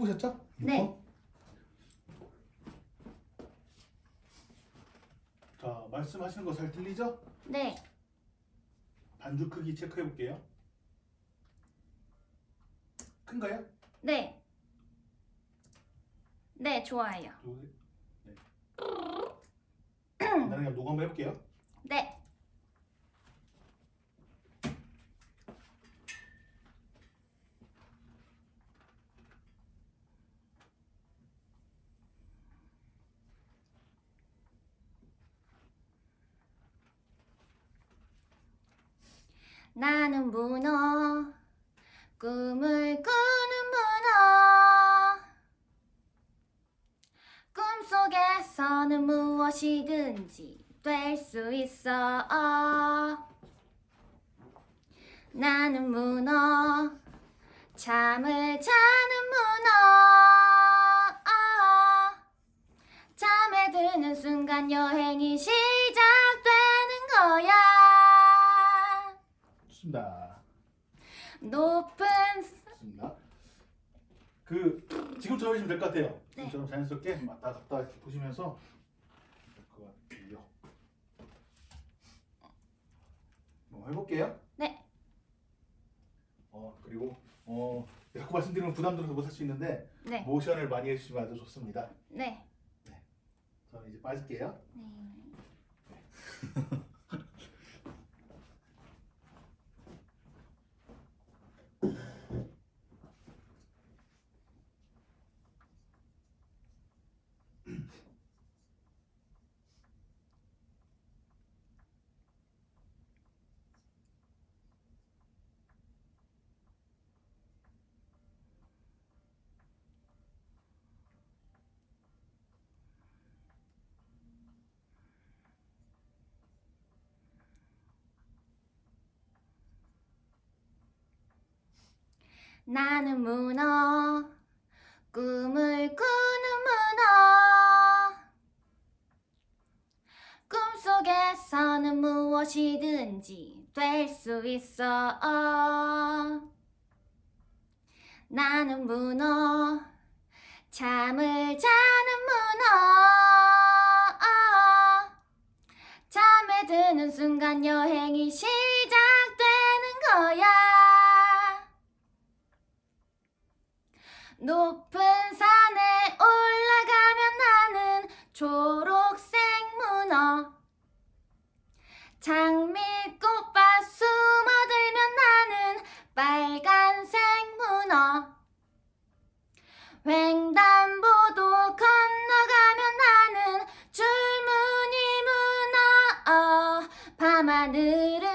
꼽으셨죠? 네. 6번. 자, 말씀하시는 거 잘 들리죠? 네. 반주 크기 체크해 볼게요. 큰가요? 네. 네, 좋아요. 요- 네. 나는 그냥 녹음 해볼게요. 네. 나는 문어. 꿈을 꾸는 문어. 꿈속에서는 무엇이든지 될 수 있어. 나는 문어. 잠을 자는 문어. 잠에 드는 순간 여행이 시작되는 거야 좋습니다. 높은 좋습니다. 그 지금처럼 하시면 될 것 같아요. 네. 지금처럼 자연스럽게 왔다 갔다 이렇게 보시면서 될 것 같아요. 뭐 해볼게요. 네. 어 그리고 어 자꾸 말씀드리면 부담들어서 못 할 수 있는데 네, 모션을 많이 해주시면 아주 좋습니다. 네, 저는 이제 빠질게요. 네. 나는 문어. 꿈을 꾸는 문어. 꿈속에서는 무엇이든지 될 수 있어. 나는 문어. 잠을 자는 문어. 잠에 드는 순간 여 높은 산에 올라가면 나는 초록색 문어. 장미꽃밭 숨어들면 나는 빨간색 문어. 횡단보도 건너가면 나는 줄무늬 문어. 밤하늘을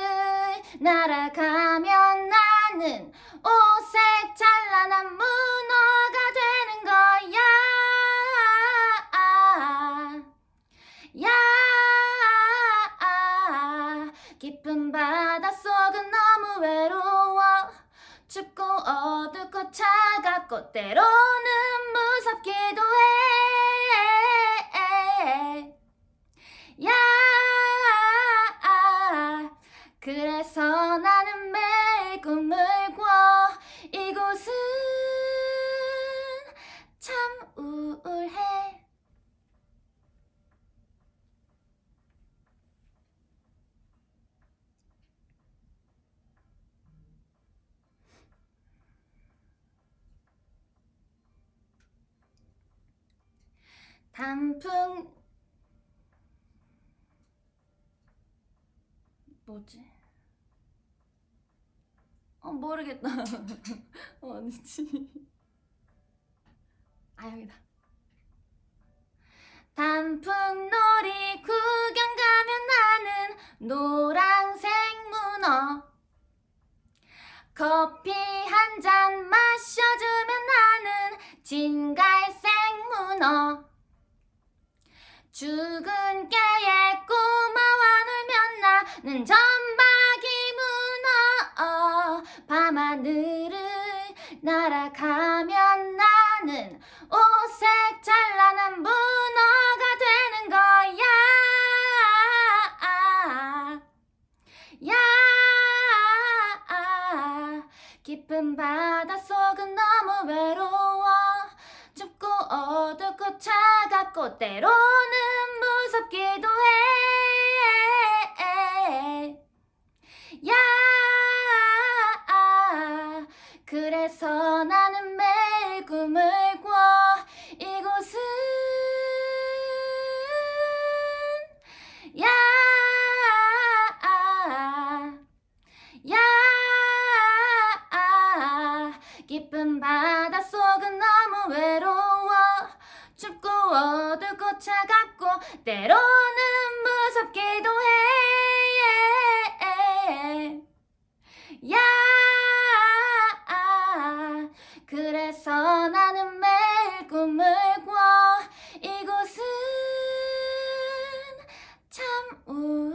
날아가면 나는 오색 찬란한 문 바닷속은 너무 외로워. 춥고 어둡고 차갑고 때로는 무섭기도 해. 야, 단풍 뭐지? 어 모르겠다. 어디지? 아 여기다. 단풍놀이 구경 가면 나는 노란색 문어. 커피 한 잔 마셔주면 나는 진 죽은 깨에 꼬마와 놀면 나는 점박이 문어. 밤하늘을 날아가면 나는 오색 찬란한 문어가 되는 거야. 야 깊은 바닷 차갑고 때로는 무섭기도 해. 춥고 어둡고 차갑고 때로는 무섭기도 해. 야, 그래서 나는 매일 꿈을 꿔. 이곳은 참 우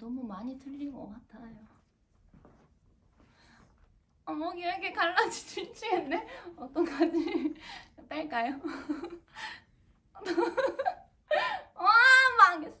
너무 많이 틀린 것 같아요. 어, 왜 이렇게 갈라지 미치겠네? 어떡하지? 뺄까요? 와 망했어.